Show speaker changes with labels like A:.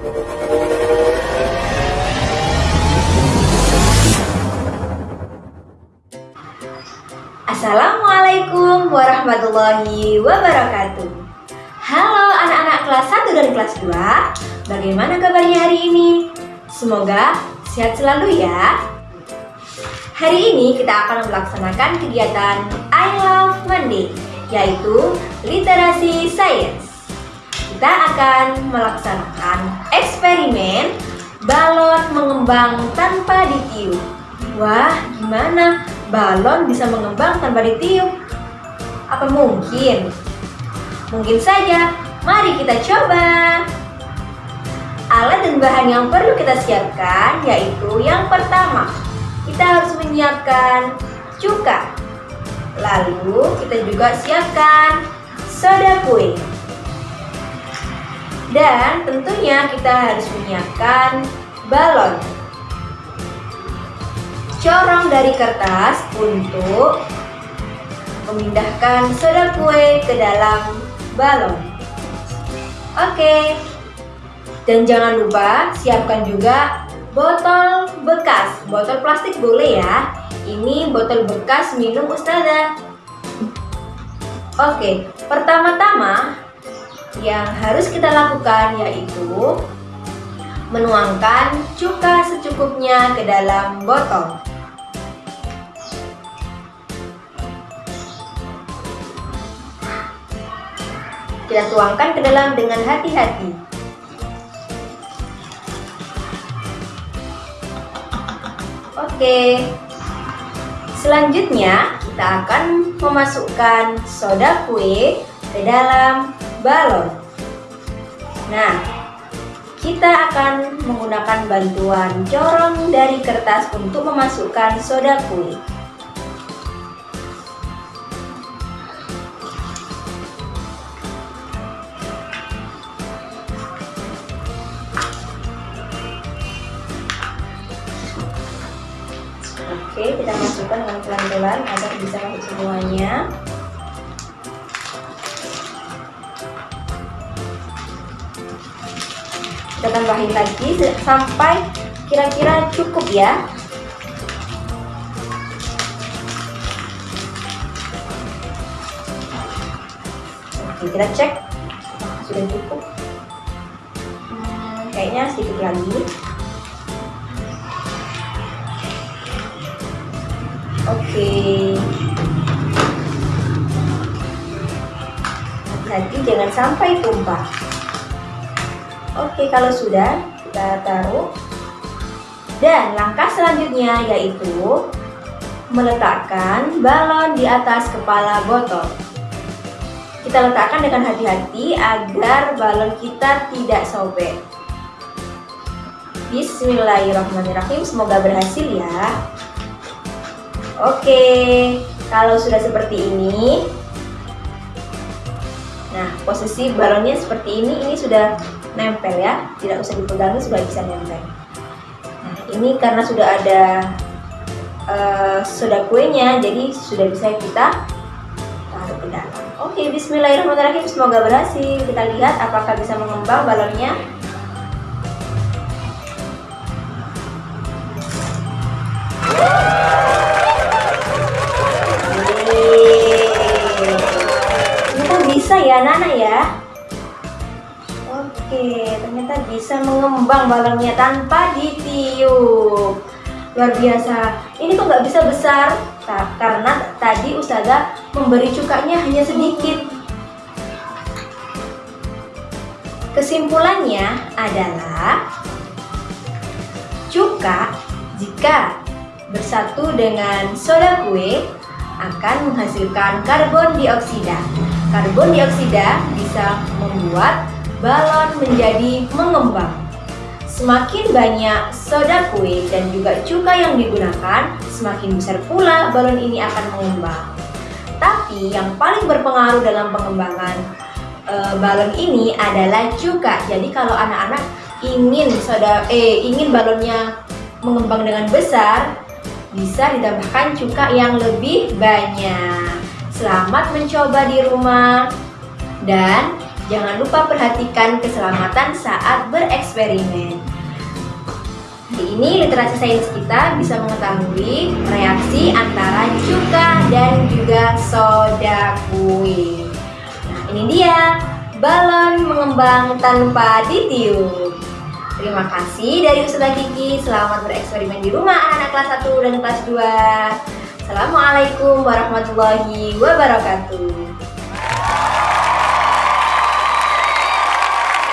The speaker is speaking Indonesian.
A: Assalamualaikum warahmatullahi wabarakatuh. Halo anak-anak kelas 1 dan kelas 2 Bagaimana kabarnya hari ini? Semoga sehat selalu ya. Hari ini kita akan melaksanakan kegiatan I Love Monday Yaitu literasi sains Kita akan melaksanakan eksperimen balon mengembang tanpa ditiup Wah, gimana? balon bisa mengembang tanpa ditiup? Apa mungkin? Mungkin saja, mari kita coba! Alat dan bahan yang perlu kita siapkan yaitu yang pertama, kita harus menyiapkan cuka. Lalu kita juga siapkan soda kue. Dan tentunya kita harus menyiapkan balon corong dari kertas untuk memindahkan soda kue ke dalam balon. Oke, dan jangan lupa siapkan juga botol bekas. Botol plastik boleh ya. Ini botol bekas minum ustazah. Oke, pertama-tama yang harus kita lakukan yaitu menuangkan cuka secukupnya ke dalam botol. Kita tuangkan ke dalam dengan hati-hati. Oke. Selanjutnya, kita akan memasukkan soda kue ke dalam balon. Nah, kita akan menggunakan bantuan corong dari kertas untuk memasukkan soda kue. Oke, kita masukkan dengan pelan-pelan agar bisa masuk semuanya. Kita tambahin lagi sampai kira-kira cukup ya. Oke, kita cek sudah cukup. Hmm, kayaknya sedikit lagi. Oke. Hati-hati jangan sampai tumpah. Oke, kalau sudah kita taruh. Dan langkah selanjutnya yaitu meletakkan balon di atas kepala botol. Kita letakkan dengan hati-hati agar balon kita tidak sobek. Bismillahirrahmanirrahim, semoga berhasil ya. Oke, kalau sudah seperti ini, nah posisi balonnya seperti ini, ini sudah nempel ya, tidak usah dipegang, sudah bisa nempel. Nah ini karena sudah ada uh, soda kuenya, jadi sudah bisa kita taruh ke dalam. Oke, Bismillahirrahmanirrahim, semoga berhasil. Kita lihat apakah bisa mengembang balonnya. bisa ya Nana ya Oke ternyata bisa mengembang balonnya tanpa ditiup. Luar biasa. Ini kok nggak bisa besar? Nah, karena tadi Ustazah memberi cukanya hanya sedikit. Kesimpulannya adalah cuka jika bersatu dengan soda kue akan menghasilkan karbon dioksida. Karbon dioksida bisa membuat balon menjadi mengembang. Semakin banyak soda kue dan juga cuka yang digunakan, semakin besar pula balon ini akan mengembang. Tapi yang paling berpengaruh dalam pengembangan e, balon ini adalah cuka. Jadi kalau anak-anak ingin soda eh ingin balonnya mengembang dengan besar, bisa ditambahkan cuka yang lebih banyak. Selamat mencoba di rumah dan Jangan lupa perhatikan keselamatan saat bereksperimen. Di ini literasi sains kita bisa mengetahui reaksi antara cuka dan juga soda kue. Nah, ini dia balon mengembang tanpa ditiup. Terima kasih dari Ustazah Kiki. Selamat bereksperimen di rumah anak-anak kelas 1 dan kelas 2. Assalamualaikum warahmatullahi wabarakatuh.